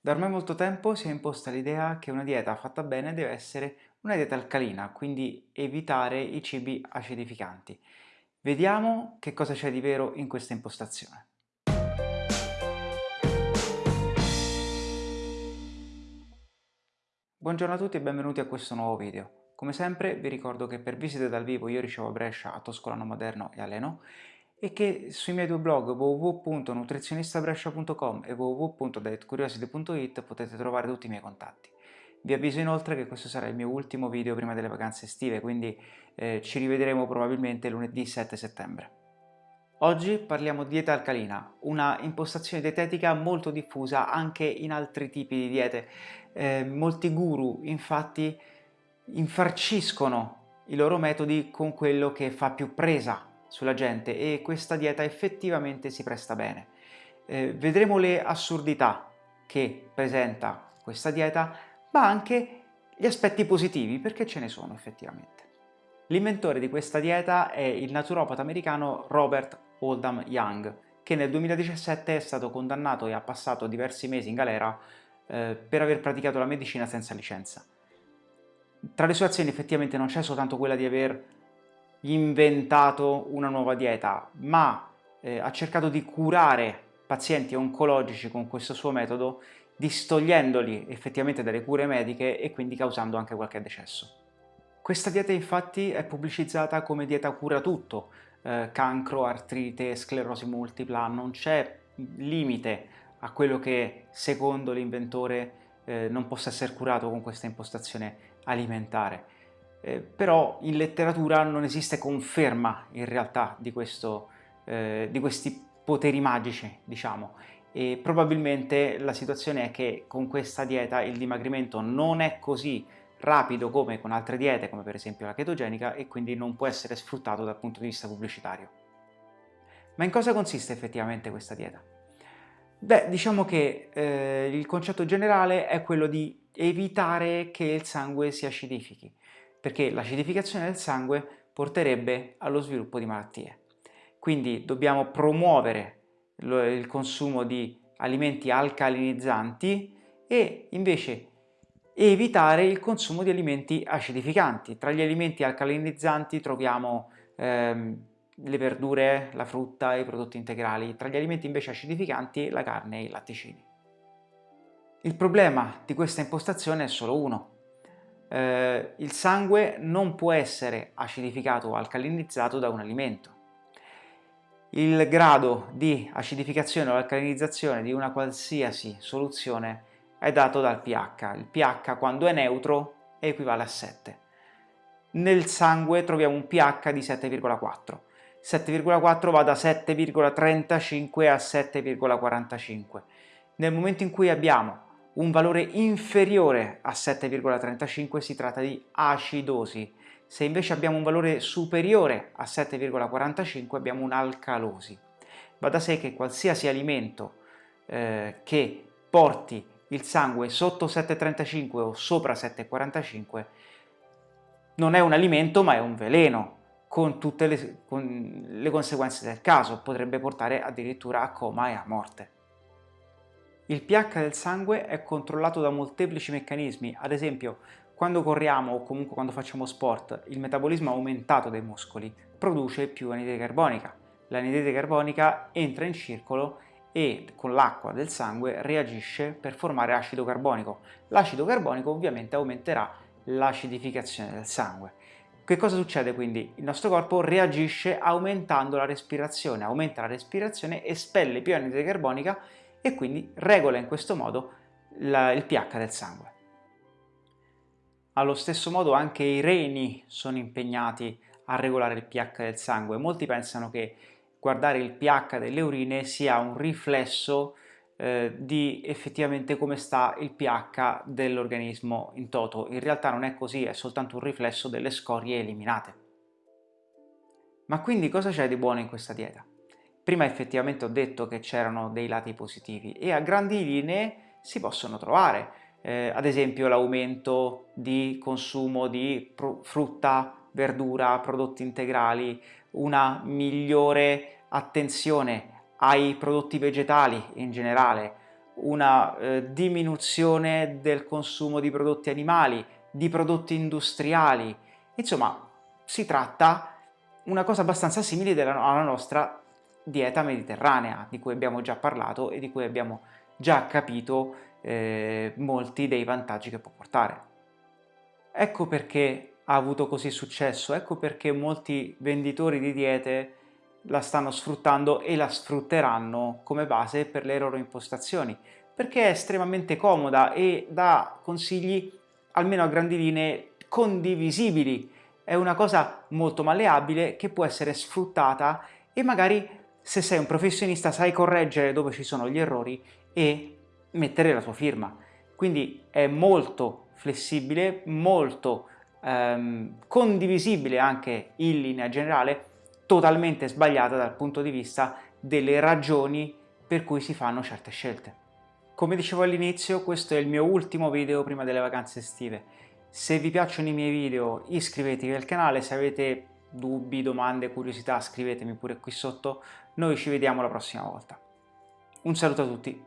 Da ormai molto tempo si è imposta l'idea che una dieta fatta bene deve essere una dieta alcalina, quindi evitare i cibi acidificanti. Vediamo che cosa c'è di vero in questa impostazione. Buongiorno a tutti e benvenuti a questo nuovo video. Come sempre vi ricordo che per visite dal vivo io ricevo a Brescia, a Toscolano Moderno e a Leno e che sui miei due blog www.nutrizionistabrescia.com e www.dietcuriosity.it potete trovare tutti i miei contatti. Vi avviso inoltre che questo sarà il mio ultimo video prima delle vacanze estive, quindi eh, ci rivedremo probabilmente lunedì 7 settembre. Oggi parliamo di dieta alcalina, una impostazione dietetica molto diffusa anche in altri tipi di diete. Eh, molti guru infatti infarciscono i loro metodi con quello che fa più presa sulla gente e questa dieta effettivamente si presta bene. Eh, vedremo le assurdità che presenta questa dieta, ma anche gli aspetti positivi, perché ce ne sono effettivamente. L'inventore di questa dieta è il naturopata americano Robert Oldham Young, che nel 2017 è stato condannato e ha passato diversi mesi in galera eh, per aver praticato la medicina senza licenza. Tra le sue azioni effettivamente non c'è soltanto quella di aver inventato una nuova dieta, ma eh, ha cercato di curare pazienti oncologici con questo suo metodo, distogliendoli effettivamente dalle cure mediche e quindi causando anche qualche decesso. Questa dieta infatti è pubblicizzata come dieta cura tutto, eh, cancro, artrite, sclerosi multipla, non c'è limite a quello che secondo l'inventore eh, non possa essere curato con questa impostazione alimentare eh, però in letteratura non esiste conferma in realtà di, questo, eh, di questi poteri magici, diciamo, e probabilmente la situazione è che con questa dieta il dimagrimento non è così rapido come con altre diete, come per esempio la chetogenica, e quindi non può essere sfruttato dal punto di vista pubblicitario. Ma in cosa consiste effettivamente questa dieta? Beh, diciamo che eh, il concetto generale è quello di evitare che il sangue si acidifichi perché l'acidificazione del sangue porterebbe allo sviluppo di malattie. Quindi dobbiamo promuovere il consumo di alimenti alcalinizzanti e invece evitare il consumo di alimenti acidificanti. Tra gli alimenti alcalinizzanti troviamo ehm, le verdure, la frutta, i prodotti integrali. Tra gli alimenti invece acidificanti la carne e i latticini. Il problema di questa impostazione è solo uno, eh, il sangue non può essere acidificato o alcalinizzato da un alimento. Il grado di acidificazione o alcalinizzazione di una qualsiasi soluzione è dato dal pH. Il pH quando è neutro equivale a 7. Nel sangue troviamo un pH di 7,4. 7,4 va da 7,35 a 7,45. Nel momento in cui abbiamo un valore inferiore a 7,35 si tratta di acidosi, se invece abbiamo un valore superiore a 7,45 abbiamo un'alcalosi. Va da sé che qualsiasi alimento eh, che porti il sangue sotto 7,35 o sopra 7,45 non è un alimento ma è un veleno, con tutte le, con le conseguenze del caso, potrebbe portare addirittura a coma e a morte. Il pH del sangue è controllato da molteplici meccanismi, ad esempio quando corriamo o comunque quando facciamo sport il metabolismo aumentato dei muscoli produce più anidride carbonica. L'anidride carbonica entra in circolo e con l'acqua del sangue reagisce per formare acido carbonico. L'acido carbonico ovviamente aumenterà l'acidificazione del sangue. Che cosa succede quindi? Il nostro corpo reagisce aumentando la respirazione, aumenta la respirazione, espelle più anidride carbonica e quindi regola in questo modo la, il pH del sangue. Allo stesso modo anche i reni sono impegnati a regolare il pH del sangue. Molti pensano che guardare il pH delle urine sia un riflesso eh, di effettivamente come sta il pH dell'organismo in toto. In realtà non è così, è soltanto un riflesso delle scorie eliminate. Ma quindi cosa c'è di buono in questa dieta? Prima effettivamente ho detto che c'erano dei lati positivi e a grandi linee si possono trovare, eh, ad esempio l'aumento di consumo di frutta, verdura, prodotti integrali, una migliore attenzione ai prodotti vegetali in generale, una eh, diminuzione del consumo di prodotti animali, di prodotti industriali, insomma si tratta una cosa abbastanza simile alla nostra dieta mediterranea, di cui abbiamo già parlato e di cui abbiamo già capito eh, molti dei vantaggi che può portare. Ecco perché ha avuto così successo, ecco perché molti venditori di diete la stanno sfruttando e la sfrutteranno come base per le loro impostazioni, perché è estremamente comoda e dà consigli, almeno a grandi linee, condivisibili. È una cosa molto malleabile che può essere sfruttata e magari se sei un professionista sai correggere dove ci sono gli errori e mettere la tua firma. Quindi è molto flessibile, molto ehm, condivisibile anche in linea generale, totalmente sbagliata dal punto di vista delle ragioni per cui si fanno certe scelte. Come dicevo all'inizio, questo è il mio ultimo video prima delle vacanze estive. Se vi piacciono i miei video iscrivetevi al canale, se avete dubbi, domande, curiosità scrivetemi pure qui sotto, noi ci vediamo la prossima volta. Un saluto a tutti